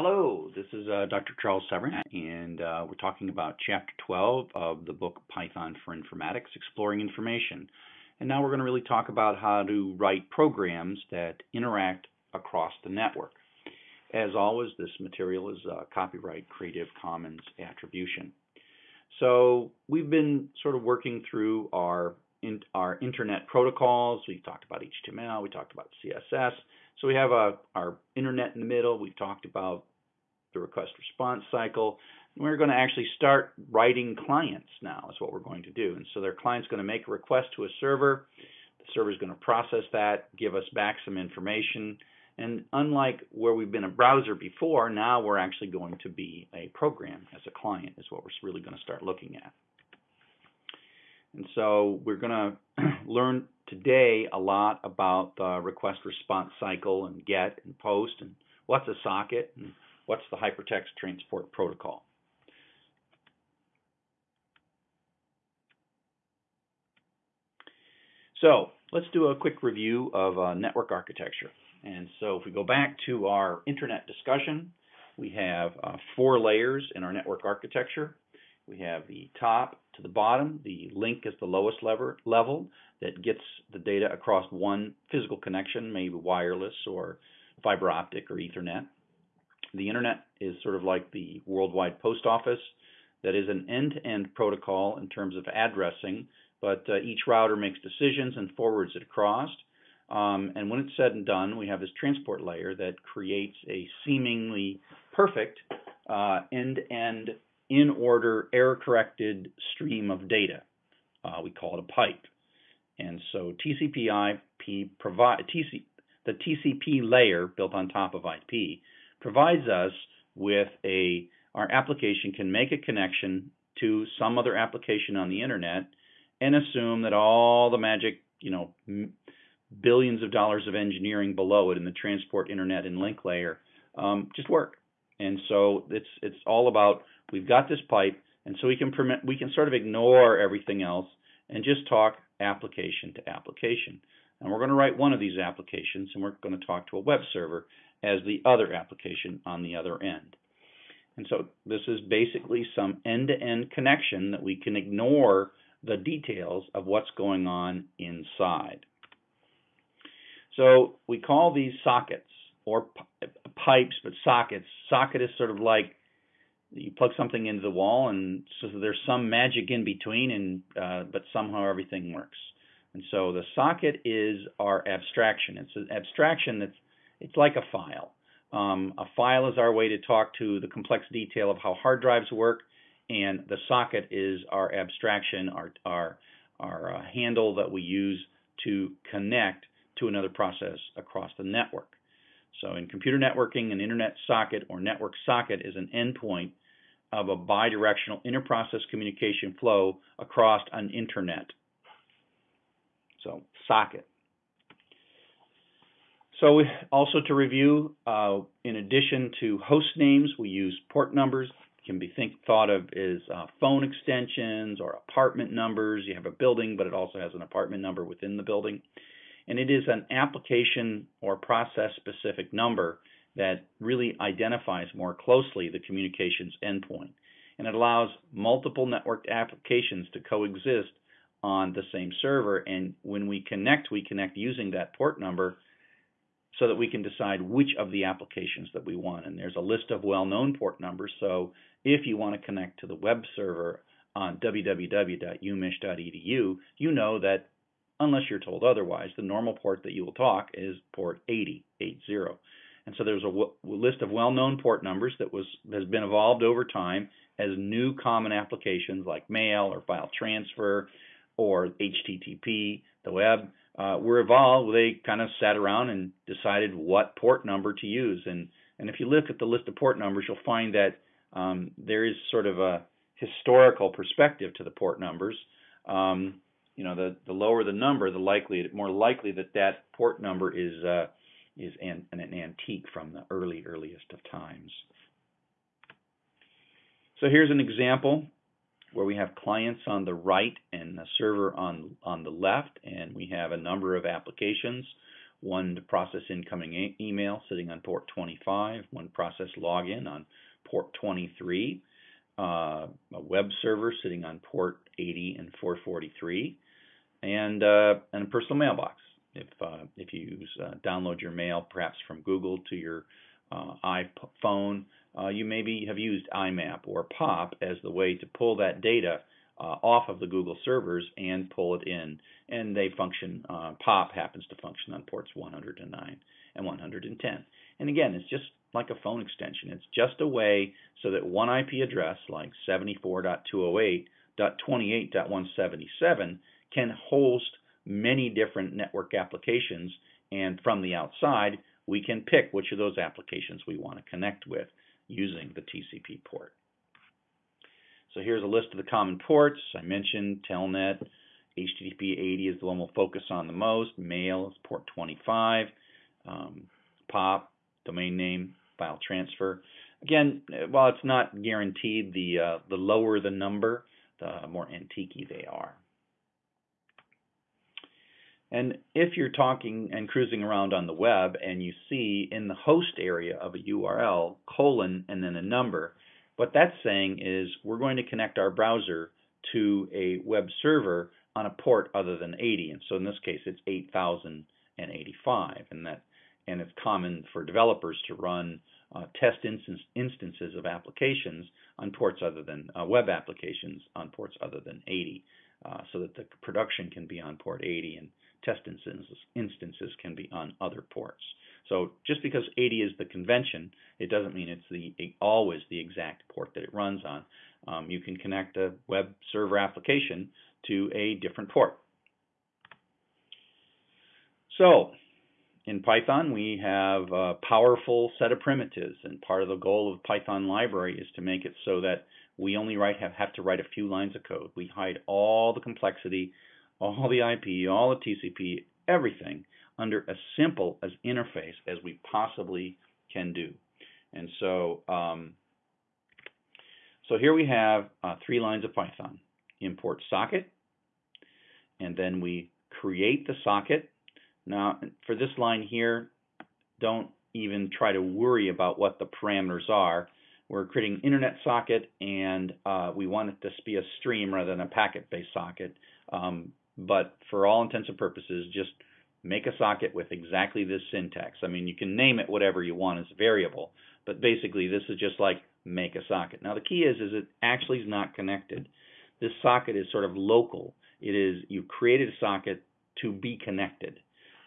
Hello, this is uh, Dr. Charles Severance, and uh, we're talking about Chapter 12 of the book Python for Informatics, Exploring Information. And now we're going to really talk about how to write programs that interact across the network. As always, this material is uh, copyright Creative Commons Attribution. So we've been sort of working through our in, our internet protocols. We've talked about HTML, we talked about CSS. So we have a, our internet in the middle. We've talked about the request response cycle. We're going to actually start writing clients now is what we're going to do. And so their client's going to make a request to a server. The server is going to process that, give us back some information. And unlike where we've been a browser before, now we're actually going to be a program as a client is what we're really going to start looking at. And so we're going to learn today a lot about the request response cycle and GET and POST and what's a socket and what's the hypertext transport protocol. So let's do a quick review of uh, network architecture. And so if we go back to our internet discussion, we have uh, four layers in our network architecture. We have the top to the bottom. The link is the lowest lever, level that gets the data across one physical connection, maybe wireless or fiber optic or Ethernet. The internet is sort of like the worldwide post office that is an end-to-end protocol in terms of addressing, but uh, each router makes decisions and forwards it across. Um, and when it's said and done, we have this transport layer that creates a seemingly perfect uh, end-to-end in order, error corrected stream of data. Uh, we call it a pipe. And so TCP/IP provide TC, the TCP layer built on top of IP provides us with a our application can make a connection to some other application on the internet and assume that all the magic, you know, billions of dollars of engineering below it in the transport, internet, and link layer um, just work. And so it's it's all about we've got this pipe, and so we can permit we can sort of ignore everything else and just talk application to application. And we're going to write one of these applications, and we're going to talk to a web server as the other application on the other end. And so this is basically some end-to-end -end connection that we can ignore the details of what's going on inside. So we call these sockets or pipes, but sockets. Socket is sort of like you plug something into the wall, and so there's some magic in between, and uh, but somehow everything works. And so the socket is our abstraction. It's an abstraction that's it's like a file. Um, a file is our way to talk to the complex detail of how hard drives work, and the socket is our abstraction, our our our uh, handle that we use to connect to another process across the network. So in computer networking, an internet socket or network socket is an endpoint of a bidirectional interprocess communication flow across an internet. So socket. So also to review, uh, in addition to host names, we use port numbers. Can be think thought of as uh, phone extensions or apartment numbers. You have a building, but it also has an apartment number within the building and it is an application or process specific number that really identifies more closely the communications endpoint. And it allows multiple networked applications to coexist on the same server. And when we connect, we connect using that port number so that we can decide which of the applications that we want. And there's a list of well known port numbers. So if you want to connect to the web server on www.umich.edu, you know that unless you're told otherwise. The normal port that you will talk is port 80, 80. And so there's a list of well-known port numbers that was has been evolved over time as new common applications like mail or file transfer or HTTP, the web, uh, were evolved. They kind of sat around and decided what port number to use. And and if you look at the list of port numbers, you'll find that um, there is sort of a historical perspective to the port numbers. Um, you know, the, the lower the number, the likely, more likely that that port number is uh, is an, an antique from the early earliest of times. So here's an example where we have clients on the right and the server on on the left, and we have a number of applications. one to process incoming e email sitting on port 25, one process login on port 23, uh, a web server sitting on port 80 and 443, and, uh, and a personal mailbox. If, uh, if you use, uh, download your mail perhaps from Google to your uh, iPhone, uh, you maybe have used IMAP or POP as the way to pull that data uh, off of the Google servers and pull it in. And they function, POP happens to function on ports 109 and 110. And again, it's just like a phone extension. It's just a way so that one IP address like 74.208.28.177 can host many different network applications and from the outside we can pick which of those applications we want to connect with using the TCP port. So here's a list of the common ports. I mentioned Telnet, HTTP 80 is the one we'll focus on the most. Mail is port 25. Um, POP, domain name, file transfer. Again, while it's not guaranteed, the uh, the lower the number, the more antique they are. And if you're talking and cruising around on the web and you see in the host area of a URL colon and then a number, what that's saying is we're going to connect our browser to a web server on a port other than 80. And so in this case, it's 8085. And that and it's common for developers to run uh, test instance, instances of applications on ports other than uh, web applications on ports other than 80, uh, so that the production can be on port 80 and test instances, can be on other ports. So just because 80 is the convention, it doesn't mean it's the always the exact port that it runs on. Um, you can connect a web server application to a different port. So in Python, we have a powerful set of primitives, and part of the goal of Python library is to make it so that we only write have, have to write a few lines of code. We hide all the complexity, all the IP, all the TCP, everything under as simple as interface as we possibly can do. And so, um, so here we have uh, three lines of Python. Import socket, and then we create the socket. Now, for this line here, don't even try to worry about what the parameters are. We're creating an internet socket, and uh, we want it to be a stream rather than a packet-based socket. Um, but for all intents and purposes, just make a socket with exactly this syntax. I mean, you can name it whatever you want as a variable, but basically this is just like make a socket. Now the key is, is it actually is not connected. This socket is sort of local. It is, you created a socket to be connected.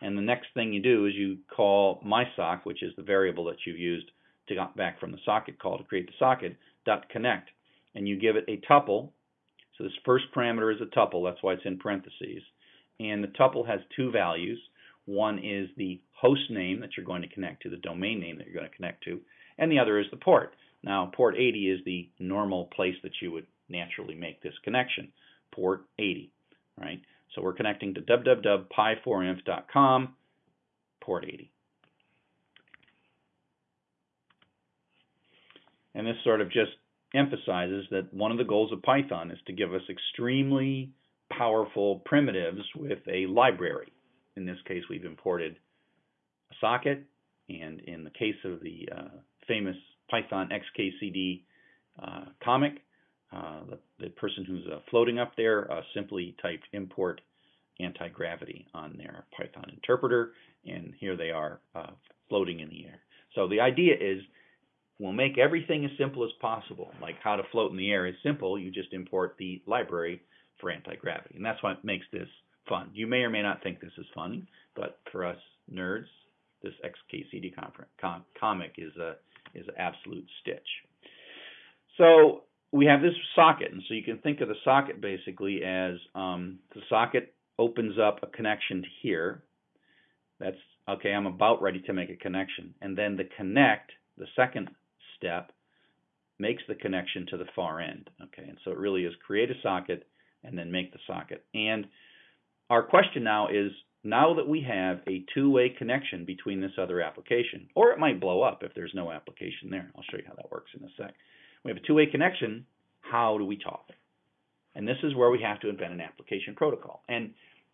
And the next thing you do is you call mysock, which is the variable that you've used to get back from the socket call to create the socket, dot connect. And you give it a tuple. So this first parameter is a tuple, that's why it's in parentheses and the tuple has two values. One is the host name that you're going to connect to, the domain name that you're going to connect to, and the other is the port. Now, port 80 is the normal place that you would naturally make this connection, port 80, right? So we're connecting to www.py4inf.com, port 80. And this sort of just emphasizes that one of the goals of Python is to give us extremely powerful primitives with a library. In this case, we've imported a socket, and in the case of the uh, famous Python XKCD uh, comic, uh, the, the, person who's uh, floating up there uh, simply typed import anti-gravity on their Python interpreter, and here they are uh, floating in the air. So the idea is we'll make everything as simple as possible. Like how to float in the air is simple. You just import the library for anti-gravity. And that's what makes this fun. You may or may not think this is fun, but for us nerds, this XKCD com comic is a is an absolute stitch. So we have this socket, and so you can think of the socket basically as um, the socket opens up a connection to here. That's okay. I'm about ready to make a connection, and then the connect, the second step, makes the connection to the far end. Okay, and so it really is create a socket and then make the socket. And our question now is, now that we have a two-way connection between this other application, or it might blow up if there's no application there. I'll show you how that works in a sec. We have a two-way connection. How do we talk? And this is where we have to invent an application protocol. And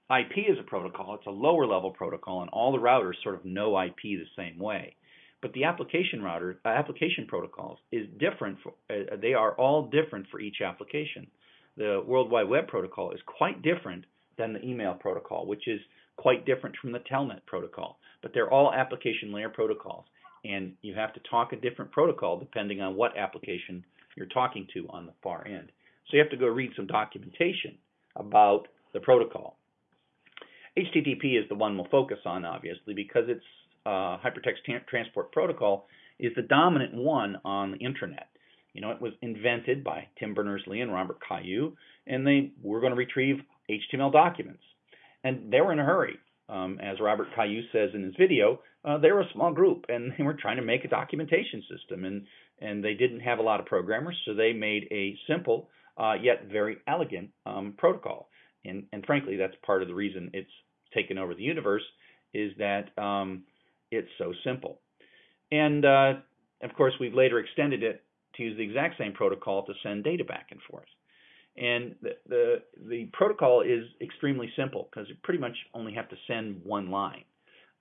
IP is a protocol. It's a lower level protocol, and all the routers sort of know IP the same way. But the application router, uh, application protocols is different. For, uh, they are all different for each application. The World Wide Web protocol is quite different than the email protocol, which is quite different from the Telnet protocol. But they're all application layer protocols, and you have to talk a different protocol depending on what application you're talking to on the far end. So you have to go read some documentation about the protocol. HTTP is the one we'll focus on, obviously, because its uh, hypertext transport protocol is the dominant one on the internet. You know, it was invented by Tim Berners-Lee and Robert Cailliau, and they were going to retrieve HTML documents. And they were in a hurry. Um, as Robert Cailliau says in his video, uh, they were a small group, and they were trying to make a documentation system, and and they didn't have a lot of programmers, so they made a simple uh, yet very elegant um, protocol. And, and frankly, that's part of the reason it's taken over the universe is that um, it's so simple. And uh, of course, we've later extended it to use the exact same protocol to send data back and forth. And the the, the protocol is extremely simple because you pretty much only have to send one line.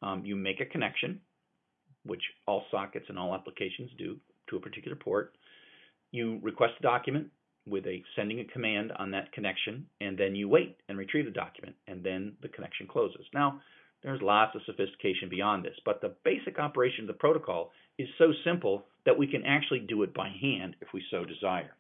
Um, you make a connection, which all sockets and all applications do to a particular port. You request a document with a sending a command on that connection, and then you wait and retrieve the document, and then the connection closes. Now, there's lots of sophistication beyond this, but the basic operation of the protocol is so simple that we can actually do it by hand if we so desire.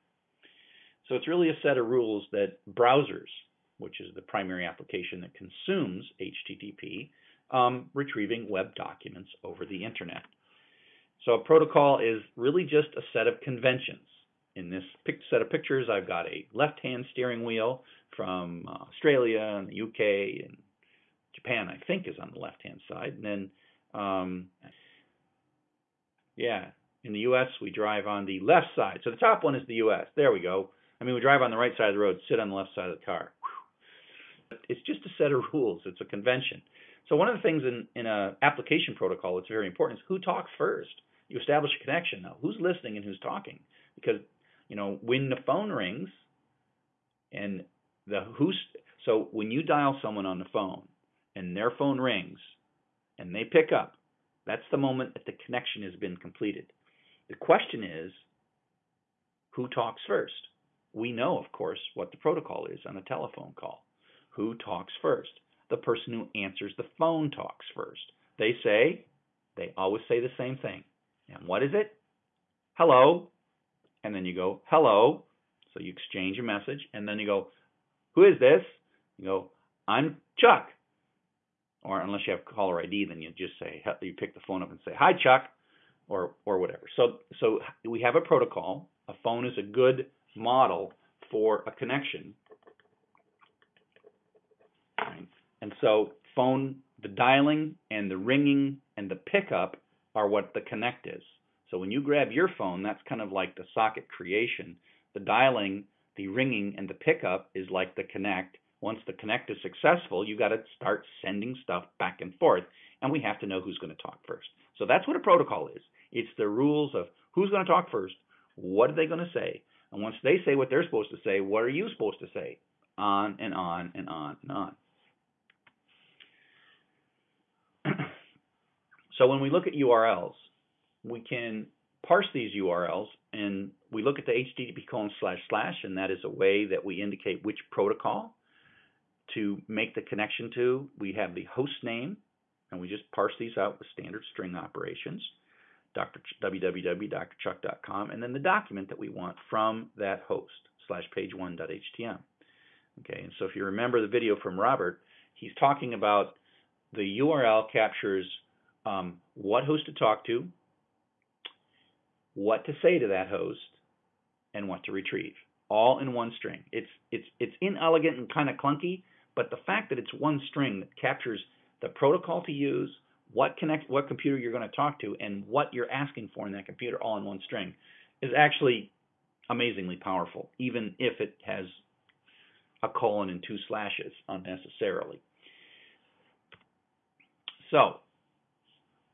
So it's really a set of rules that browsers, which is the primary application that consumes HTTP, um, retrieving web documents over the internet. So a protocol is really just a set of conventions in this set of pictures, I've got a left-hand steering wheel from uh, Australia and the UK and Japan, I think, is on the left-hand side. And then, um, yeah, in the U.S., we drive on the left side. So the top one is the U.S. There we go. I mean, we drive on the right side of the road, sit on the left side of the car. It's just a set of rules. It's a convention. So one of the things in, in an application protocol that's very important is who talks first. You establish a connection now. Who's listening and who's talking? Because you know, when the phone rings and the who's so when you dial someone on the phone and their phone rings and they pick up, that's the moment that the connection has been completed. The question is who talks first? We know, of course, what the protocol is on a telephone call. Who talks first? The person who answers the phone talks first. They say, they always say the same thing. And what is it? Hello, and then you go hello. So you exchange a message, and then you go, who is this? You go, I'm Chuck. Or unless you have caller ID, then you just say you pick the phone up and say hi Chuck, or or whatever. So so we have a protocol. A phone is a good model for a connection. Right? And so phone, the dialing and the ringing and the pickup are what the connect is. So when you grab your phone, that's kind of like the socket creation. The dialing, the ringing, and the pickup is like the connect. Once the connect is successful, you got to start sending stuff back and forth, and we have to know who's going to talk first. So that's what a protocol is. It's the rules of who's going to talk first, what are they going to say, and once they say what they're supposed to say, what are you supposed to say? On and on and on and on. so when we look at URLs, we can parse these URLs and we look at the HTTP colon slash slash, and that is a way that we indicate which protocol to make the connection to. We have the host name, and we just parse these out with standard string operations, Dr. www.drchuck.com, and then the document that we want from that host slash page1.htm. Okay, and so if you remember the video from Robert, he's talking about the URL captures um, what host to talk to, what to say to that host, and what to retrieve, all in one string. It's it's it's inelegant and kind of clunky, but the fact that it's one string that captures the protocol to use, what connect what computer you're going to talk to, and what you're asking for in that computer all in one string is actually amazingly powerful, even if it has a colon and two slashes unnecessarily. So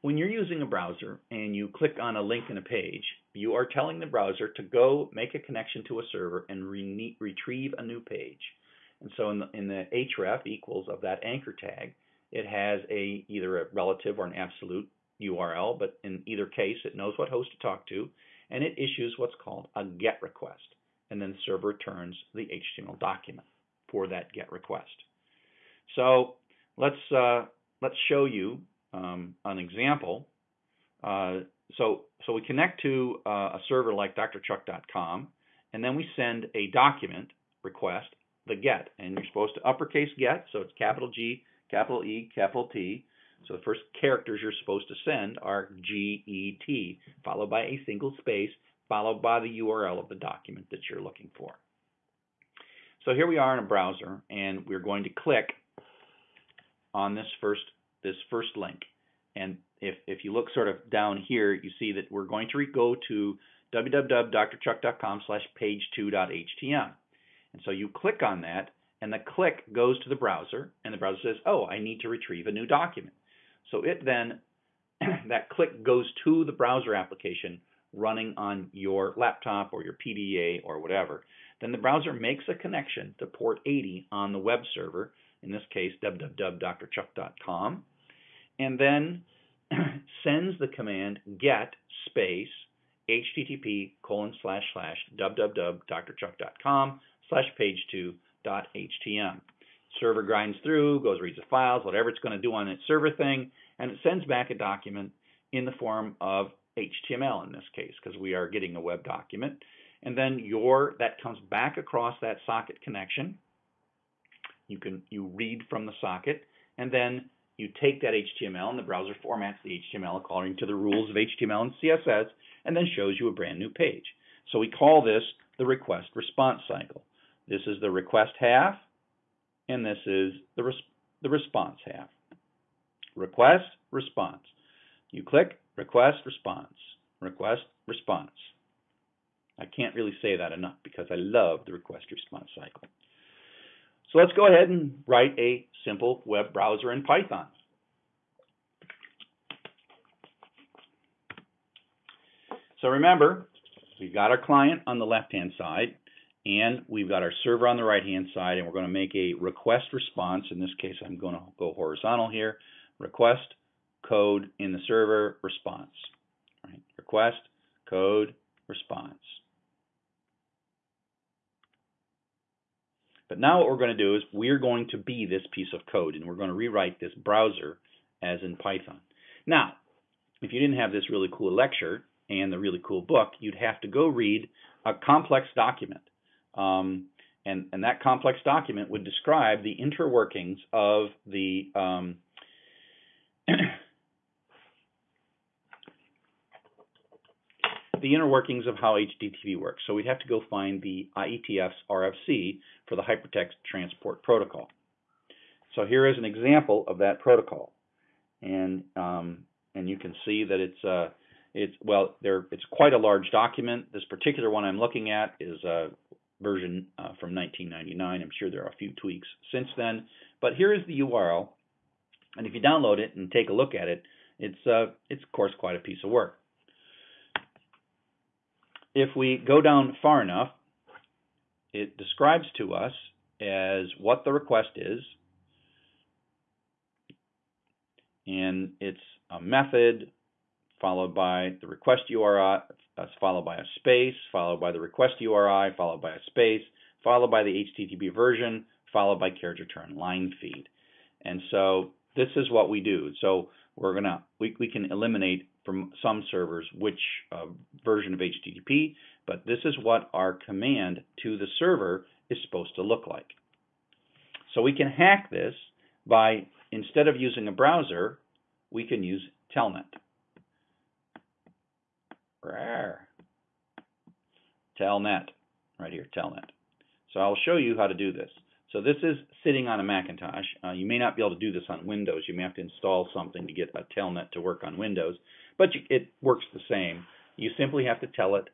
when you're using a browser and you click on a link in a page, you are telling the browser to go make a connection to a server and re retrieve a new page. And so in the, in the href equals of that anchor tag, it has a either a relative or an absolute URL, but in either case, it knows what host to talk to, and it issues what's called a GET request, and then the server returns the HTML document for that GET request. So let's uh, let's show you um, an example. Uh, so so we connect to uh, a server like drchuck.com, and then we send a document request, the GET, and you're supposed to uppercase GET, so it's capital G, capital E, capital T. So the first characters you're supposed to send are G E T, followed by a single space, followed by the URL of the document that you're looking for. So here we are in a browser, and we're going to click on this first this first link. And if if you look sort of down here, you see that we're going to go to www.drchuck.com slash page2.htm. And so you click on that, and the click goes to the browser, and the browser says, oh, I need to retrieve a new document. So it then, that click goes to the browser application running on your laptop or your PDA or whatever. Then the browser makes a connection to port 80 on the web server, in this case, www.drchuck.com, and then sends the command get space http colon slash slash www.drchuck.com slash page2.htm. Server grinds through, goes reads the files, whatever it's going to do on its server thing, and it sends back a document in the form of HTML in this case, because we are getting a web document. And then your that comes back across that socket connection. You can you read from the socket, and then you take that HTML and the browser formats the HTML according to the rules of HTML and CSS and then shows you a brand new page. So we call this the request response cycle. This is the request half and this is the, res the response half. Request, response. You click request, response, request, response. I can't really say that enough because I love the request response cycle. So let's go ahead and write a simple web browser in Python. So remember, we've got our client on the left-hand side, and we've got our server on the right-hand side, and we're going to make a request response. In this case, I'm going to go horizontal here. Request, code in the server, response. Right. Request, code, response. But now what we're going to do is we're going to be this piece of code, and we're going to rewrite this browser as in Python. Now, if you didn't have this really cool lecture and the really cool book, you'd have to go read a complex document. Um, and, and that complex document would describe the interworkings of the um, the inner workings of how HTTP works. So we'd have to go find the IETF's RFC for the Hypertext Transport Protocol. So here is an example of that protocol, and um, and you can see that it's uh, it's well there it's quite a large document. This particular one I'm looking at is a version uh, from 1999. I'm sure there are a few tweaks since then, but here is the URL, and if you download it and take a look at it, it's uh, it's of course quite a piece of work if we go down far enough, it describes to us as what the request is, and it's a method followed by the request URI, that's uh, followed by a space, followed by the request URI, followed by a space, followed by the HTTP version, followed by carriage return line feed. And so this is what we do. So we're gonna we, we can eliminate from some servers which uh, version of HTTP, but this is what our command to the server is supposed to look like. So we can hack this by, instead of using a browser, we can use Telnet. Telnet, right here, Telnet. So I'll show you how to do this. So this is sitting on a Macintosh. Uh, you may not be able to do this on Windows. You may have to install something to get a Telnet to work on Windows, but you, it works the same. You simply have to tell it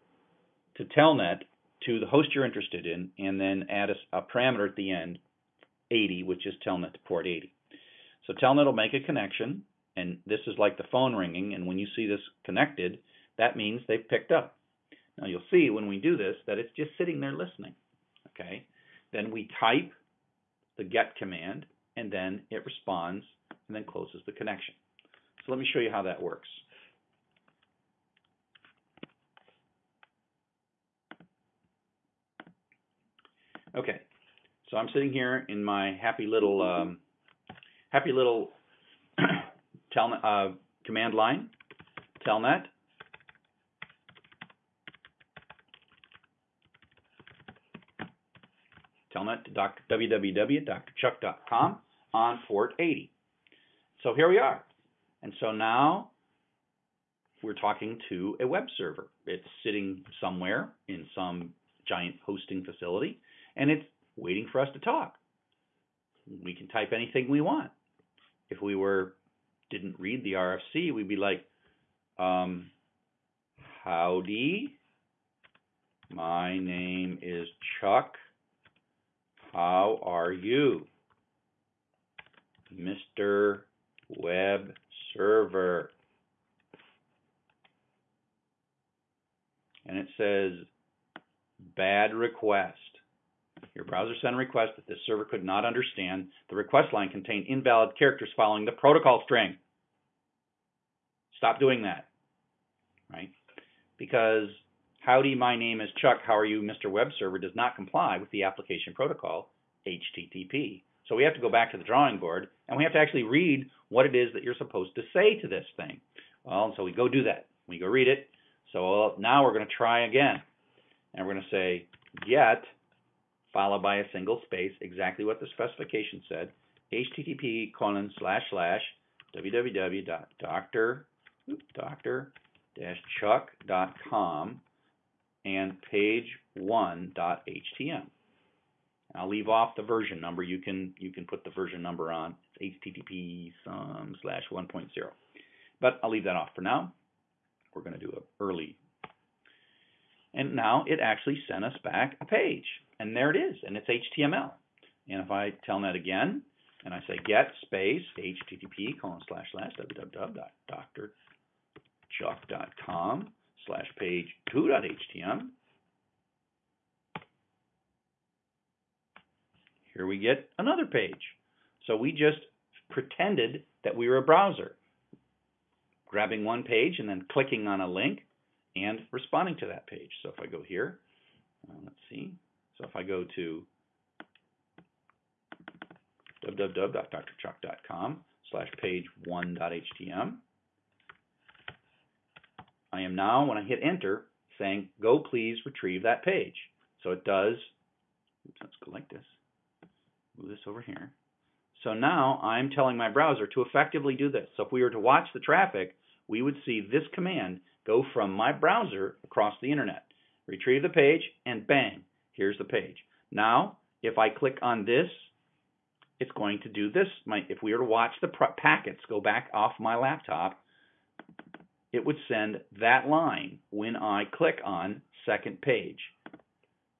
to Telnet to the host you're interested in, and then add a, a parameter at the end, 80, which is Telnet to port 80. So Telnet will make a connection, and this is like the phone ringing, and when you see this connected, that means they've picked up. Now you'll see when we do this that it's just sitting there listening. Okay. Then we type the get command, and then it responds and then closes the connection. So let me show you how that works. Okay, so I'm sitting here in my happy little um, happy little telnet, uh, command line, telnet. Telnet www.drchuck.com on port 80. So here we are. And so now we're talking to a web server. It's sitting somewhere in some giant hosting facility, and it's waiting for us to talk. We can type anything we want. If we were didn't read the RFC, we'd be like, um, howdy, my name is Chuck. How are you? Mr. Web Server. And it says, bad request. Your browser sent a request that this server could not understand. The request line contained invalid characters following the protocol string. Stop doing that, right? Because howdy, my name is Chuck, how are you, Mr. Web Server does not comply with the application protocol, HTTP. So we have to go back to the drawing board and we have to actually read what it is that you're supposed to say to this thing. Well, so we go do that. We go read it. So now we're going to try again. And we're going to say get followed by a single space, exactly what the specification said, http colon slash slash www.doctor-chuck.com and page1.htm. I'll leave off the version number. You can you can put the version number on. It's http some slash 1.0. But I'll leave that off for now. We're going to do an early. And now it actually sent us back a page. And there it is. And it's HTML. And if I tell that again, and I say get space http colon slash slash www.drchuck.com slash page 2.htm, Here we get another page. So we just pretended that we were a browser, grabbing one page and then clicking on a link and responding to that page. So if I go here, uh, let's see. So if I go to www.drchuck.com slash page 1.htm, I am now, when I hit enter, saying, go please retrieve that page. So it does, oops, let's go like this move this over here. So now I'm telling my browser to effectively do this. So if we were to watch the traffic, we would see this command go from my browser across the internet, retrieve the page, and bang, here's the page. Now, if I click on this, it's going to do this. My, if we were to watch the packets go back off my laptop, it would send that line when I click on second page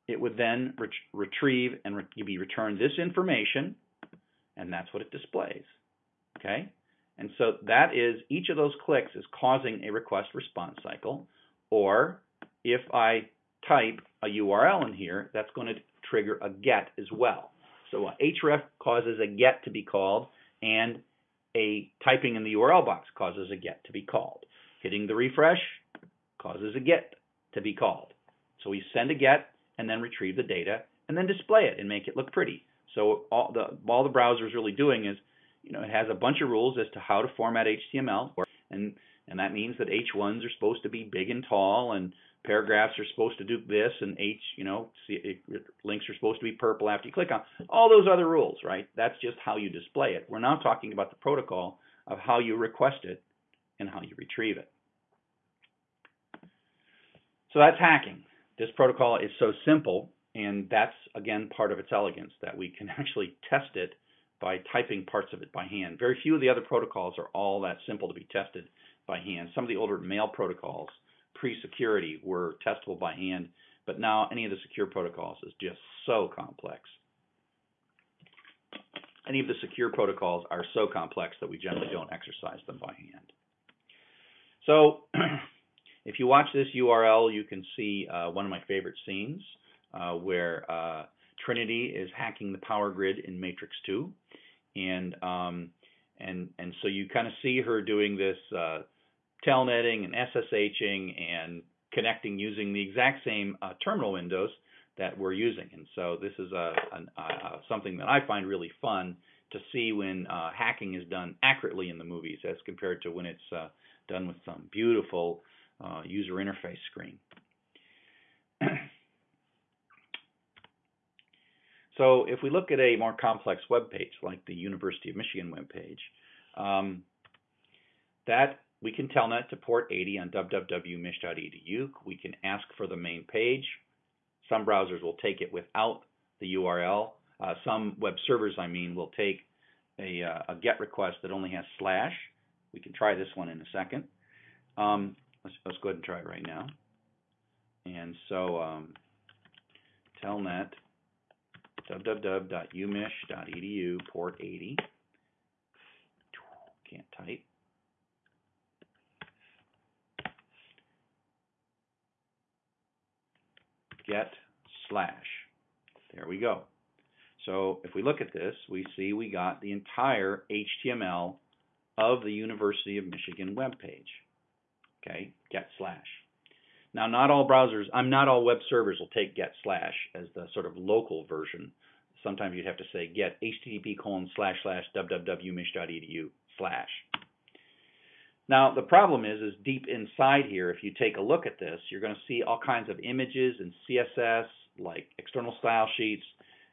it would then ret retrieve and re be returned this information, and that's what it displays. Okay? And so that is, each of those clicks is causing a request response cycle, or if I type a URL in here, that's going to trigger a GET as well. So href causes a GET to be called, and a typing in the URL box causes a GET to be called. Hitting the refresh causes a GET to be called. So we send a GET, and then retrieve the data and then display it and make it look pretty. So all the all the browser is really doing is, you know, it has a bunch of rules as to how to format HTML, and and that means that H1s are supposed to be big and tall, and paragraphs are supposed to do this, and H, you know, links are supposed to be purple after you click on all those other rules, right? That's just how you display it. We're now talking about the protocol of how you request it and how you retrieve it. So that's hacking. This protocol is so simple, and that's again part of its elegance that we can actually test it by typing parts of it by hand. Very few of the other protocols are all that simple to be tested by hand. Some of the older mail protocols, pre-security, were testable by hand, but now any of the secure protocols is just so complex. Any of the secure protocols are so complex that we generally don't exercise them by hand. So If you watch this URL, you can see uh, one of my favorite scenes uh, where uh, Trinity is hacking the power grid in Matrix 2, and um, and and so you kind of see her doing this uh, telnetting and SSHing and connecting using the exact same uh, terminal windows that we're using. And so this is a, a, a, something that I find really fun to see when uh, hacking is done accurately in the movies as compared to when it's uh, done with some beautiful uh, user interface screen. so if we look at a more complex web page like the University of Michigan web page, um, that we can telnet to port 80 on www.mich.edu. We can ask for the main page. Some browsers will take it without the URL. Uh, some web servers, I mean, will take a, uh, a, GET request that only has slash. We can try this one in a second. Um, let's, let's, go ahead and try it right now. And so um, telnet www.umich.edu port 80. Can't type. Get slash. There we go. So if we look at this, we see we got the entire HTML of the University of Michigan web page. Okay, get slash. Now, not all browsers, I'm not all web servers will take get slash as the sort of local version. Sometimes you'd have to say get http colon slash slash www.mich.edu slash. Now, the problem is, is deep inside here, if you take a look at this, you're going to see all kinds of images and CSS, like external style sheets.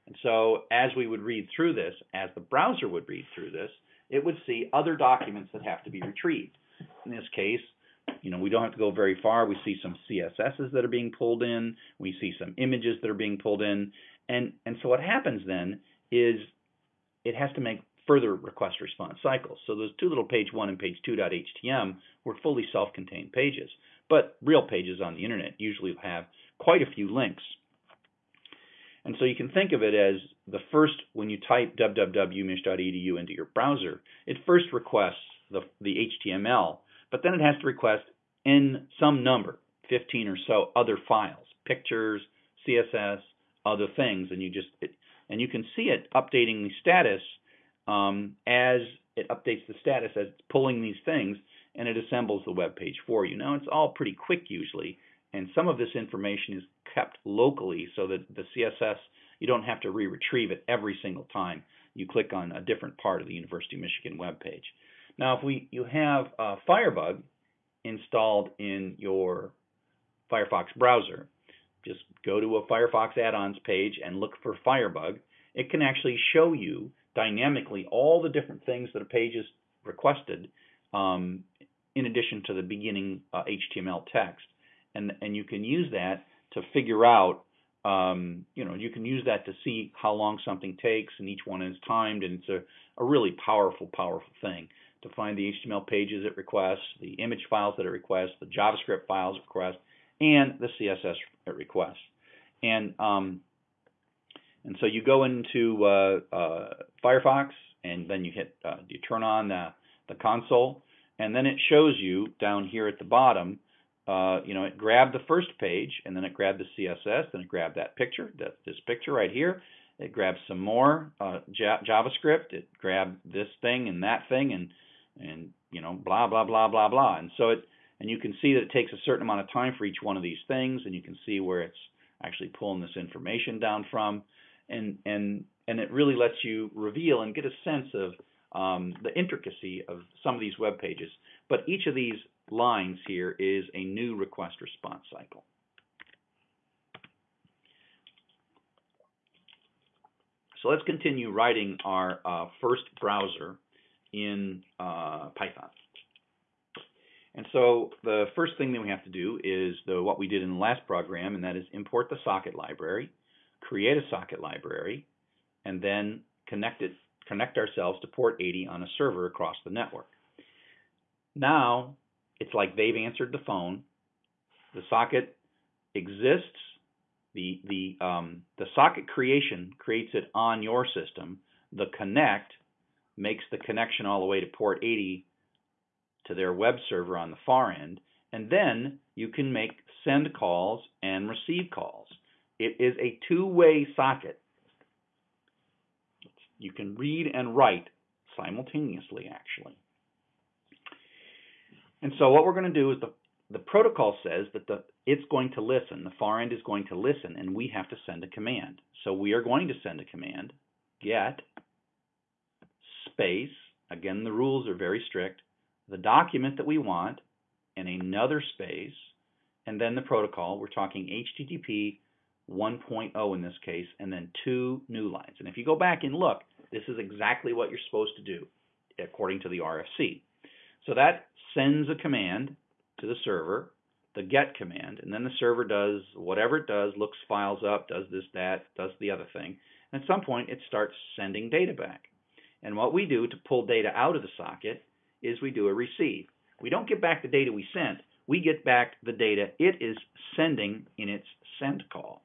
And so as we would read through this, as the browser would read through this, it would see other documents that have to be retrieved. In this case, you know, we don't have to go very far. We see some CSSs that are being pulled in. We see some images that are being pulled in. And, and so what happens then is it has to make further request response cycles. So those two little page one and page two two.htm were fully self-contained pages. But real pages on the internet usually have quite a few links. And so you can think of it as the first, when you type www.mich.edu into your browser, it first requests the, the HTML, but then it has to request in some number, 15 or so other files, pictures, CSS, other things, and you just it, and you can see it updating the status um, as it updates the status as it's pulling these things and it assembles the web page for you. Now it's all pretty quick usually, and some of this information is kept locally so that the CSS you don't have to re-retrieve it every single time you click on a different part of the University of Michigan web page. Now if we you have uh, Firebug installed in your Firefox browser, just go to a Firefox add-ons page and look for Firebug. It can actually show you dynamically all the different things that a page is requested um, in addition to the beginning uh, HTML text. And, and you can use that to figure out, um, you know, you can use that to see how long something takes and each one is timed and it's a, a really powerful, powerful thing to find the HTML pages it requests, the image files that it requests, the JavaScript files it requests, and the CSS it requests. And um, and so you go into uh, uh, Firefox, and then you hit, uh, you turn on the, the console, and then it shows you down here at the bottom, uh, you know, it grabbed the first page, and then it grabbed the CSS, then it grabbed that picture, that this picture right here. It grabbed some more uh, JavaScript. It grabbed this thing and that thing, and and you know, blah blah blah blah blah. And so it, and you can see that it takes a certain amount of time for each one of these things, and you can see where it's actually pulling this information down from and and and it really lets you reveal and get a sense of um, the intricacy of some of these web pages. But each of these lines here is a new request response cycle. So let's continue writing our uh, first browser in uh, Python. And so the first thing that we have to do is the, what we did in the last program, and that is import the socket library create a socket library, and then connect it, connect ourselves to port 80 on a server across the network. Now, it's like they've answered the phone. The socket exists. The the um, the socket creation creates it on your system. The connect makes the connection all the way to port 80 to their web server on the far end, and then you can make send calls and receive calls. It is a two-way socket. You can read and write simultaneously, actually. And so what we're going to do is the, the protocol says that the, it's going to listen. The far end is going to listen, and we have to send a command. So we are going to send a command, get space, again, the rules are very strict, the document that we want, and another space, and then the protocol. We're talking HTTP 1.0 in this case, and then two new lines. And if you go back and look, this is exactly what you're supposed to do according to the RFC. So that sends a command to the server, the get command, and then the server does whatever it does, looks files up, does this, that, does the other thing. And at some point, it starts sending data back. And what we do to pull data out of the socket is we do a receive. We don't get back the data we sent, we get back the data it is sending in its send call.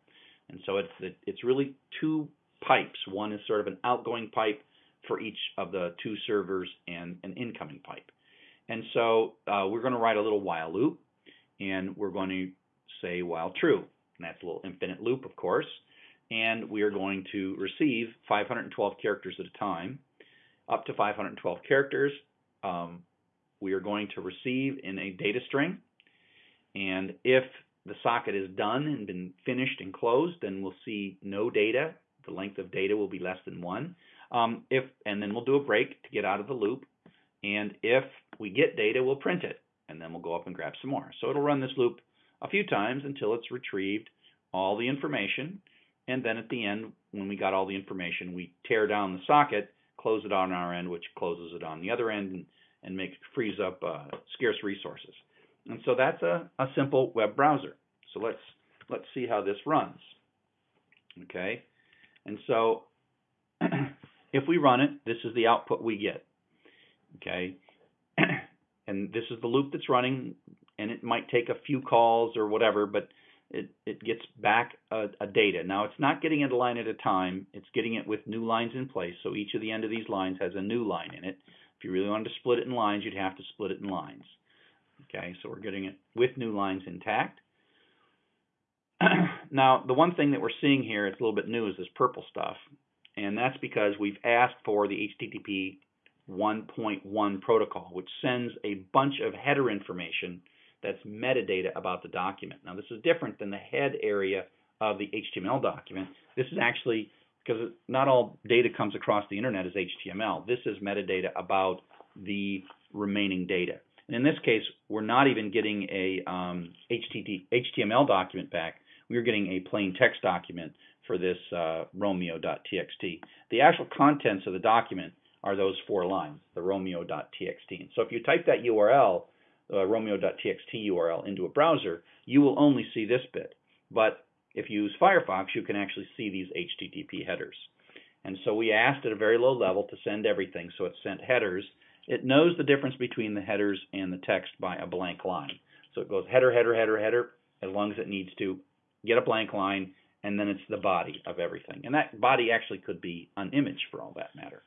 And so it's it's really two pipes. One is sort of an outgoing pipe for each of the two servers and an incoming pipe. And so uh, we're going to write a little while loop, and we're going to say while true. And that's a little infinite loop, of course. And we are going to receive 512 characters at a time, up to 512 characters. Um, we are going to receive in a data string. And if the socket is done and been finished and closed, then we'll see no data. The length of data will be less than one. Um, if and then we'll do a break to get out of the loop. And if we get data, we'll print it, and then we'll go up and grab some more. So it'll run this loop a few times until it's retrieved all the information. And then at the end, when we got all the information, we tear down the socket, close it on our end, which closes it on the other end, and, and makes frees up uh, scarce resources. And so that's a, a simple web browser. So let's let's see how this runs. Okay, and so if we run it, this is the output we get. Okay, and this is the loop that's running, and it might take a few calls or whatever, but it, it gets back a, a, data. Now it's not getting it a line at a time, it's getting it with new lines in place. So each of the end of these lines has a new line in it. If you really wanted to split it in lines, you'd have to split it in lines. Okay, so we're getting it with new lines intact. now, the one thing that we're seeing here, it's a little bit new, is this purple stuff. And that's because we've asked for the HTTP 1.1 protocol, which sends a bunch of header information that's metadata about the document. Now, this is different than the head area of the HTML document. This is actually, because not all data comes across the internet as HTML, this is metadata about the remaining data. In this case, we're not even getting a um, HTML document back. We're getting a plain text document for this uh, romeo.txt. The actual contents of the document are those four lines, the romeo.txt. So if you type that URL, uh, romeo.txt URL, into a browser, you will only see this bit. But if you use Firefox, you can actually see these HTTP headers. And so we asked at a very low level to send everything, so it sent headers. It knows the difference between the headers and the text by a blank line. So it goes header, header, header, header, as long as it needs to get a blank line, and then it's the body of everything. And that body actually could be an image for all that matter.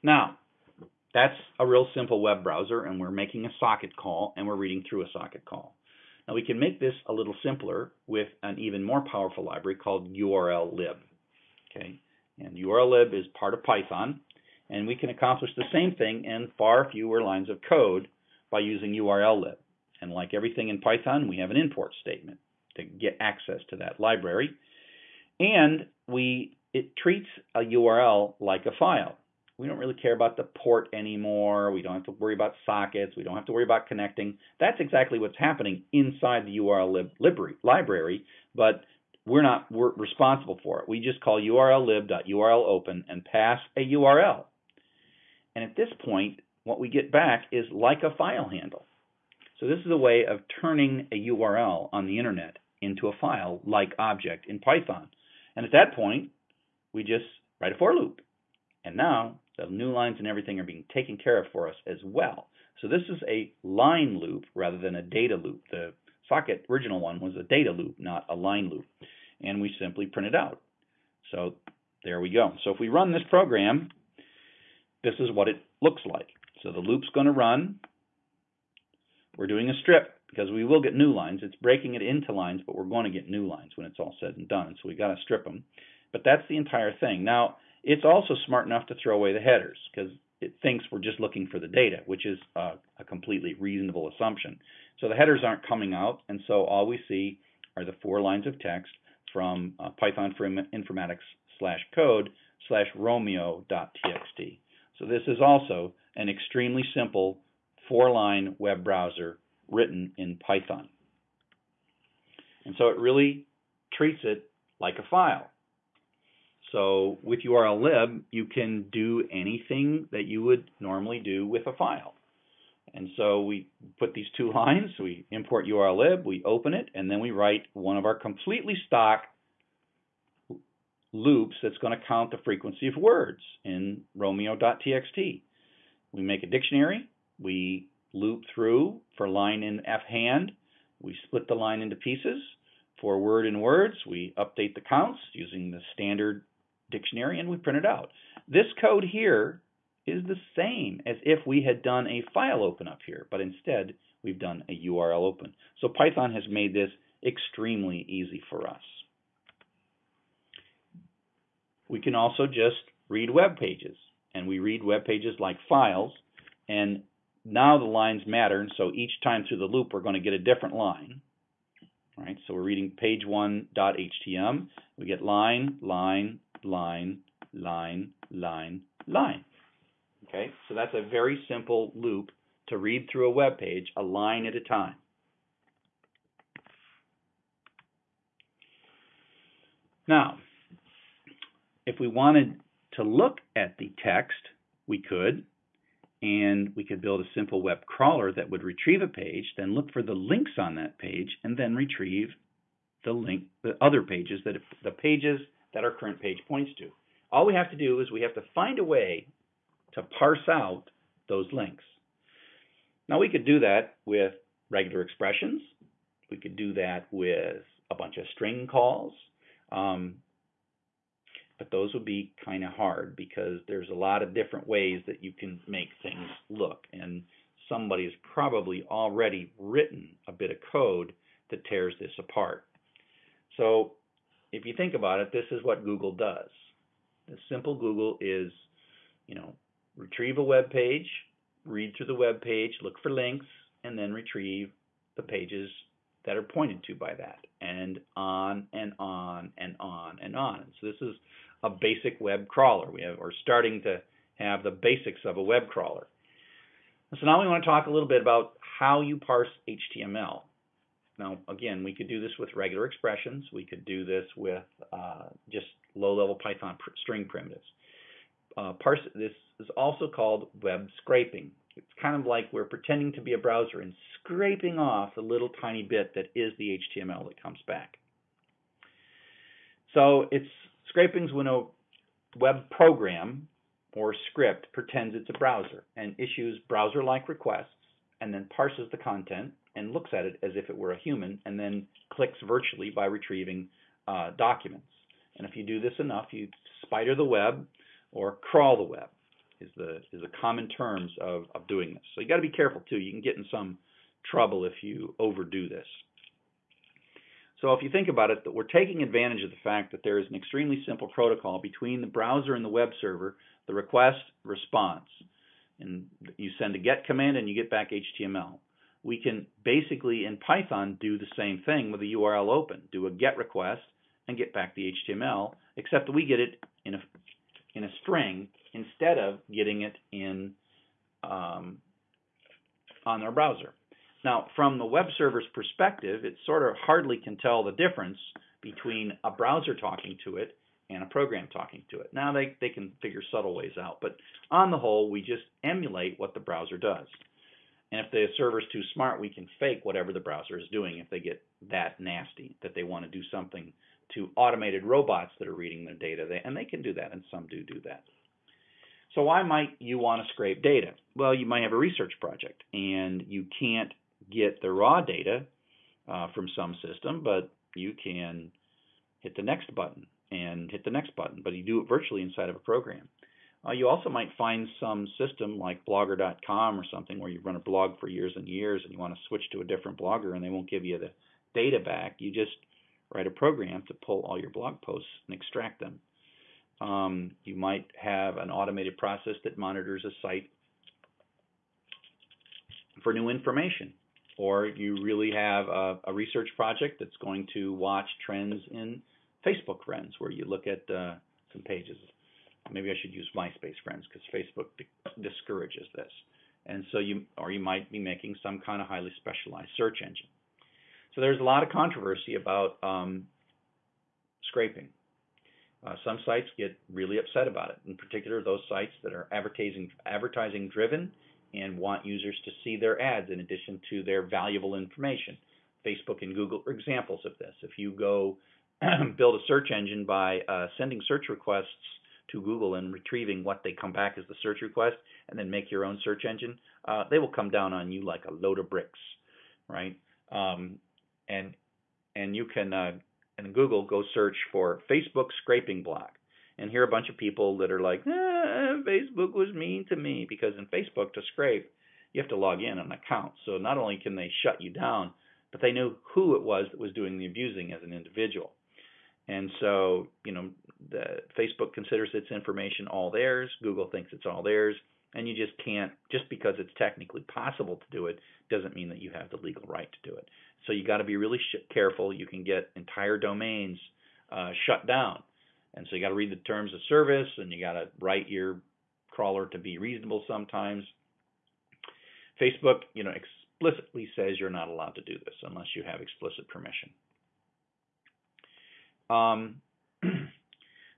Now, that's a real simple web browser, and we're making a socket call, and we're reading through a socket call. Now, we can make this a little simpler with an even more powerful library called urllib. Okay, and urllib is part of Python, and we can accomplish the same thing in far fewer lines of code by using urllib. And like everything in Python, we have an import statement to get access to that library. And we it treats a URL like a file we don't really care about the port anymore. We don't have to worry about sockets. We don't have to worry about connecting. That's exactly what's happening inside the URL lib library, library, but we're not we're responsible for it. We just call urllib.url open and pass a URL. And at this point, what we get back is like a file handle. So this is a way of turning a URL on the internet into a file like object in Python. And at that point, we just write a for loop. And now the new lines and everything are being taken care of for us as well. So this is a line loop rather than a data loop. The socket original one was a data loop, not a line loop. And we simply print it out. So there we go. So if we run this program, this is what it looks like. So the loop's going to run. We're doing a strip because we will get new lines. It's breaking it into lines, but we're going to get new lines when it's all said and done. So we've got to strip them. But that's the entire thing. Now, it's also smart enough to throw away the headers because it thinks we're just looking for the data, which is a, a completely reasonable assumption. So the headers aren't coming out, and so all we see are the four lines of text from uh, Python for Informatics slash code slash romeo.txt. So this is also an extremely simple four-line web browser written in Python. And so it really treats it like a file. So with URLlib, you can do anything that you would normally do with a file. And so we put these two lines, we import URLlib, we open it, and then we write one of our completely stock loops that's going to count the frequency of words in romeo.txt. We make a dictionary, we loop through for line in f hand, we split the line into pieces. For word in words, we update the counts using the standard dictionary and we print it out. This code here is the same as if we had done a file open up here, but instead we've done a URL open. So Python has made this extremely easy for us. We can also just read web pages, and we read web pages like files, and now the lines matter, and so each time through the loop we're going to get a different line. Right, so we're reading page one.htm. We get line, line, line, line, line, line. Okay, so that's a very simple loop to read through a web page, a line at a time. Now, if we wanted to look at the text, we could, and we could build a simple web crawler that would retrieve a page, then look for the links on that page, and then retrieve the link, the other pages that the pages that our current page points to. All we have to do is we have to find a way to parse out those links. Now we could do that with regular expressions. We could do that with a bunch of string calls. Um, but those would be kind of hard because there's a lot of different ways that you can make things look. And somebody has probably already written a bit of code that tears this apart. So if you think about it, this is what Google does. The simple Google is, you know, retrieve a web page, read through the web page, look for links, and then retrieve the pages that are pointed to by that, and on and on and on and on. So this is a basic web crawler. We have, we're starting to have the basics of a web crawler. So now we want to talk a little bit about how you parse HTML. Now, again, we could do this with regular expressions. We could do this with uh, just low-level Python pr string primitives. Uh, parse, this is also called web scraping. It's kind of like we're pretending to be a browser and scraping off the little tiny bit that is the HTML that comes back. So it's scraping's when a web program or script pretends it's a browser and issues browser-like requests and then parses the content and looks at it as if it were a human and then clicks virtually by retrieving uh, documents. And if you do this enough, you spider the web or crawl the web is the is the common terms of, of doing this. So you got to be careful too. You can get in some trouble if you overdo this. So if you think about it, that we're taking advantage of the fact that there is an extremely simple protocol between the browser and the web server, the request response. And you send a get command and you get back HTML. We can basically in Python do the same thing with a URL open, do a get request and get back the HTML, except that we get it in a in a string instead of getting it in um, on their browser. Now, from the web server's perspective, it sort of hardly can tell the difference between a browser talking to it and a program talking to it. Now, they, they can figure subtle ways out, but on the whole, we just emulate what the browser does. And if the server's too smart, we can fake whatever the browser is doing if they get that nasty, that they want to do something to automated robots that are reading their data, and they can do that, and some do do that. So why might you want to scrape data? Well, you might have a research project, and you can't get the raw data uh, from some system, but you can hit the next button and hit the next button, but you do it virtually inside of a program. Uh, you also might find some system like blogger.com or something where you've run a blog for years and years and you want to switch to a different blogger and they won't give you the data back. You just write a program to pull all your blog posts and extract them. Um, you might have an automated process that monitors a site for new information. Or you really have a, a research project that's going to watch trends in Facebook friends, where you look at uh, some pages. Maybe I should use MySpace friends because Facebook discourages this. And so you, or you might be making some kind of highly specialized search engine. So there's a lot of controversy about um, scraping. Uh, some sites get really upset about it. In particular, those sites that are advertising advertising driven and want users to see their ads in addition to their valuable information. Facebook and Google are examples of this. If you go build a search engine by uh, sending search requests to Google and retrieving what they come back as the search request, and then make your own search engine, uh, they will come down on you like a load of bricks, right? Um, and and you can in Google go search for Facebook scraping block, and hear a bunch of people that are like, ah, Facebook was mean to me because in Facebook to scrape, you have to log in an account. So not only can they shut you down, but they know who it was that was doing the abusing as an individual. And so, you know, the Facebook considers its information all theirs, Google thinks it's all theirs, and you just can't just because it's technically possible to do it doesn't mean that you have the legal right to do it. So you got to be really sh- careful. You can get entire domains uh, shut down and so you got to read the terms of service and you got to write your crawler to be reasonable sometimes. Facebook, you know, explicitly says you're not allowed to do this unless you have explicit permission. Um,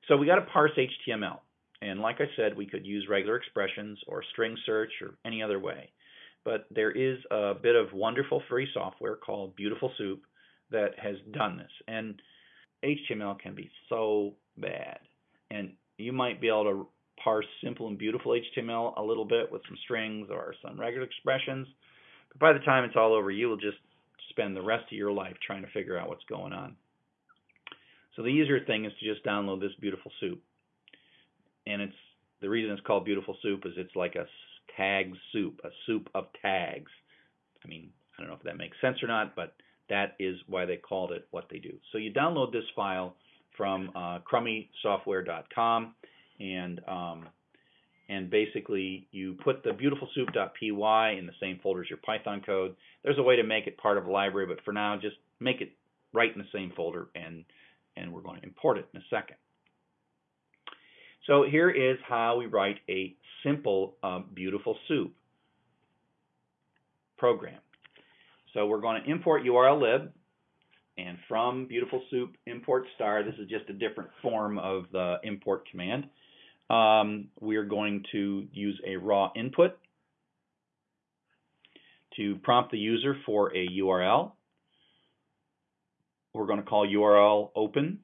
so we got to parse HTML. And like I said, we could use regular expressions or string search or any other way. But there is a bit of wonderful free software called Beautiful Soup that has done this. And HTML can be so bad. And you might be able to parse simple and beautiful HTML a little bit with some strings or some regular expressions. But by the time it's all over, you will just spend the rest of your life trying to figure out what's going on. So the easier thing is to just download this beautiful soup. And it's the reason it's called beautiful soup is it's like a tag soup, a soup of tags. I mean, I don't know if that makes sense or not, but that is why they called it what they do. So you download this file from uh, crummysoftware.com, and um, and basically you put the beautifulsoup.py in the same folder as your Python code. There's a way to make it part of a library, but for now, just make it right in the same folder, and and we're going to import it in a second. So here is how we write a simple uh, beautiful soup program. So we're going to import URL lib, and from Beautiful Soup import star, this is just a different form of the import command. Um, we are going to use a raw input to prompt the user for a URL. We're going to call URL open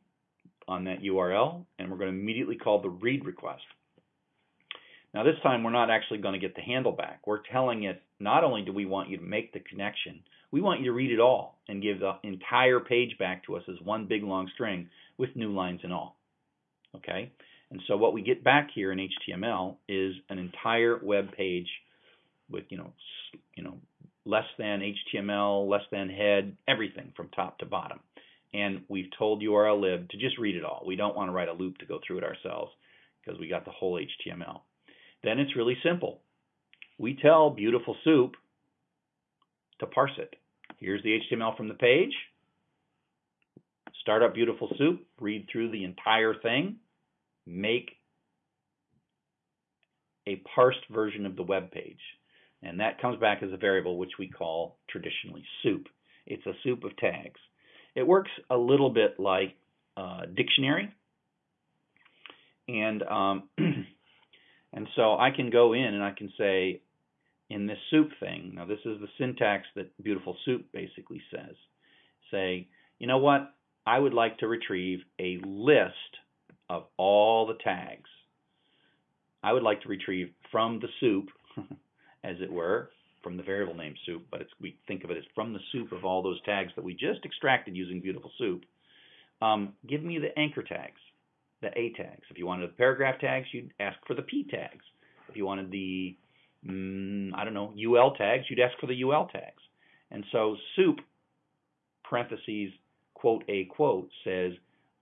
on that URL, and we're going to immediately call the read request. Now this time we're not actually going to get the handle back. We're telling it not only do we want you to make the connection, we want you to read it all and give the entire page back to us as one big long string with new lines and all. Okay? And so what we get back here in HTML is an entire web page with, you know, you know, less than HTML, less than head, everything from top to bottom. And we've told URL-lib to just read it all. We don't want to write a loop to go through it ourselves because we got the whole HTML. Then it's really simple. We tell Beautiful Soup to parse it. Here's the HTML from the page. Start up Beautiful Soup, read through the entire thing, make a parsed version of the web page. And that comes back as a variable which we call traditionally soup. It's a soup of tags. It works a little bit like a dictionary. And um, And so I can go in and I can say, in this soup thing, now this is the syntax that Beautiful Soup basically says, say, you know what? I would like to retrieve a list of all the tags. I would like to retrieve from the soup, as it were, from the variable name soup, but we think of it as from the soup of all those tags that we just extracted using Beautiful Soup. Um, give me the anchor tags the A tags. If you wanted the paragraph tags, you'd ask for the P tags. If you wanted the, mm, I don't know, UL tags, you'd ask for the UL tags. And so soup, parentheses, quote a quote says,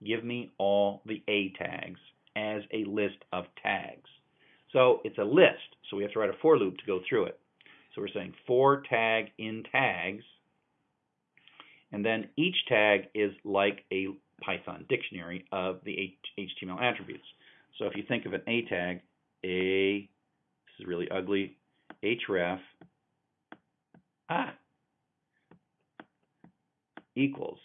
give me all the A tags as a list of tags. So it's a list, so we have to write a for loop to go through it. So we're saying for tag in tags, and then each tag is like a Python dictionary of the HTML attributes. So if you think of an A tag, A, this is really ugly, href, ah, equals,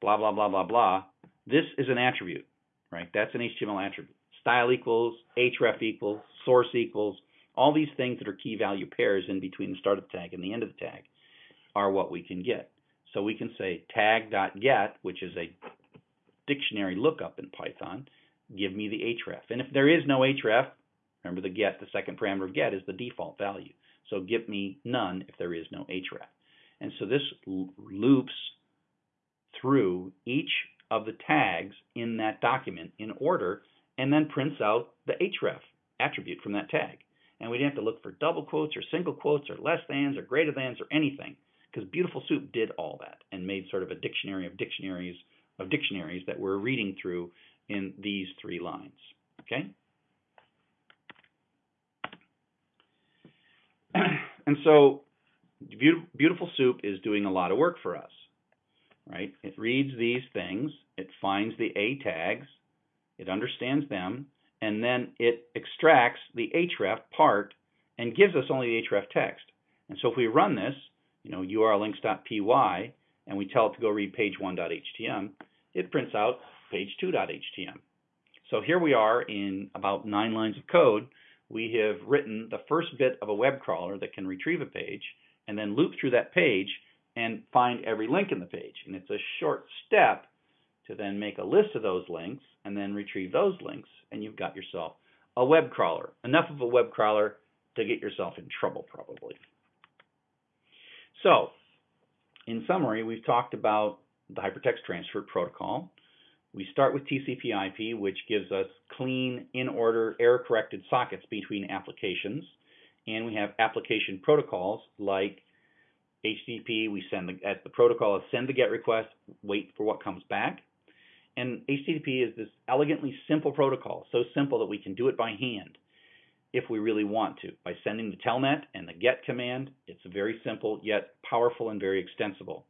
blah, blah, blah, blah, blah. This is an attribute, right? That's an HTML attribute. Style equals, href equals, source equals, all these things that are key value pairs in between the start of the tag and the end of the tag are what we can get. So we can say tag.get, which is a dictionary lookup in Python, give me the href. And if there is no href, remember the get, the second parameter of get is the default value. So give me none if there is no href. And so this loops through each of the tags in that document in order and then prints out the href attribute from that tag. And we didn't have to look for double quotes or single quotes or less thans or greater thans or anything because Beautiful Soup did all that and made sort of a dictionary of dictionaries of dictionaries that we're reading through in these three lines. Okay? and so Beautiful Soup is doing a lot of work for us, right? It reads these things, it finds the A tags, it understands them, and then it extracts the href part and gives us only the href text. And so if we run this, you know, urllinks.py, and we tell it to go read page1.htm, it prints out page2.htm. So here we are in about nine lines of code. We have written the first bit of a web crawler that can retrieve a page and then loop through that page and find every link in the page. And it's a short step to then make a list of those links and then retrieve those links, and you've got yourself a web crawler. Enough of a web crawler to get yourself in trouble, probably. So, in summary, we've talked about the hypertext transfer protocol. We start with TCP IP, which gives us clean, in order, error corrected sockets between applications. And we have application protocols like HTTP, we send the, as the protocol is send the GET request, wait for what comes back. And HTTP is this elegantly simple protocol, so simple that we can do it by hand if we really want to. By sending the telnet and the get command, it's very simple yet powerful and very extensible.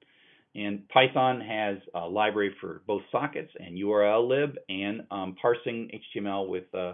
And Python has a library for both sockets and URL lib and um, parsing HTML with uh,